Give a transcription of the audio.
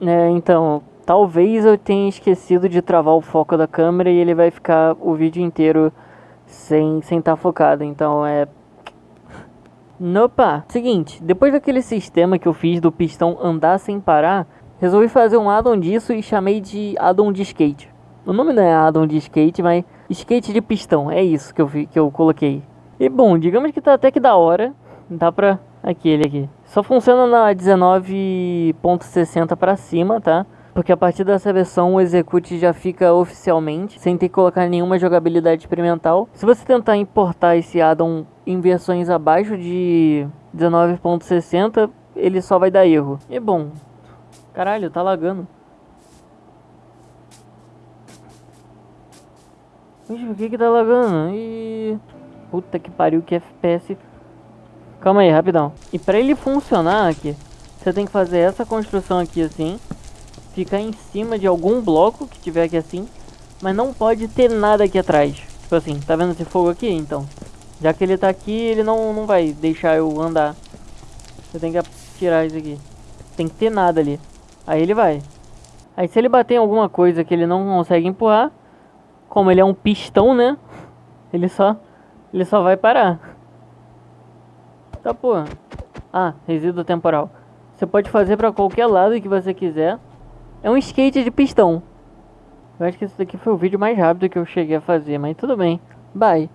É, então, talvez eu tenha esquecido de travar o foco da câmera e ele vai ficar o vídeo inteiro sem sem estar tá focado. Então é Opa, seguinte, depois daquele sistema que eu fiz do pistão andar sem parar, resolvi fazer um addon disso e chamei de addon de skate. O nome não é addon de skate, mas skate de pistão, é isso que eu, que eu coloquei. E bom, digamos que tá até que da hora, dá pra aquele aqui. Só funciona na 19.60 para cima, tá? Porque a partir dessa versão o execute já fica oficialmente, sem ter que colocar nenhuma jogabilidade experimental. Se você tentar importar esse addon em versões abaixo de 19.60, ele só vai dar erro. E bom, caralho, tá lagando. Vixe, por que que tá lagando? E... Puta que pariu, que FPS. Calma aí, rapidão. E pra ele funcionar aqui, você tem que fazer essa construção aqui assim ficar em cima de algum bloco que tiver aqui assim, mas não pode ter nada aqui atrás. Tipo assim, tá vendo esse fogo aqui? Então, já que ele tá aqui, ele não, não vai deixar eu andar. Você tem que tirar isso aqui. Tem que ter nada ali. Aí ele vai. Aí se ele bater em alguma coisa que ele não consegue empurrar, como ele é um pistão, né? Ele só, ele só vai parar. Tá, porra. Ah, resíduo temporal. Você pode fazer pra qualquer lado que você quiser. É um skate de pistão. Eu acho que esse daqui foi o vídeo mais rápido que eu cheguei a fazer, mas tudo bem. Bye.